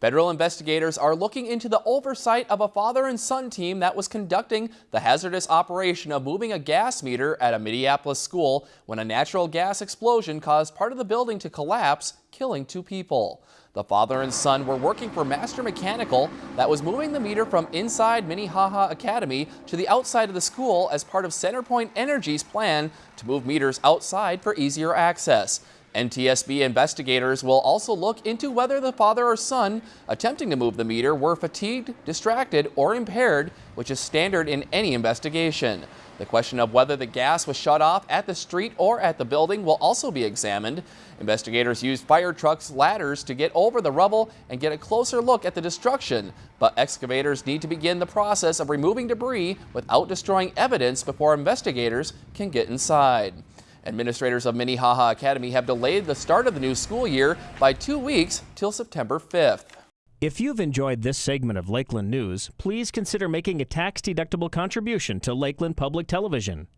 Federal investigators are looking into the oversight of a father and son team that was conducting the hazardous operation of moving a gas meter at a Minneapolis school when a natural gas explosion caused part of the building to collapse, killing two people. The father and son were working for Master Mechanical that was moving the meter from inside Minnehaha Academy to the outside of the school as part of Centerpoint Energy's plan to move meters outside for easier access. NTSB investigators will also look into whether the father or son attempting to move the meter were fatigued, distracted, or impaired, which is standard in any investigation. The question of whether the gas was shut off at the street or at the building will also be examined. Investigators used fire trucks ladders to get over the rubble and get a closer look at the destruction, but excavators need to begin the process of removing debris without destroying evidence before investigators can get inside. Administrators of Minnehaha Academy have delayed the start of the new school year by two weeks till September 5th. If you've enjoyed this segment of Lakeland News, please consider making a tax-deductible contribution to Lakeland Public Television.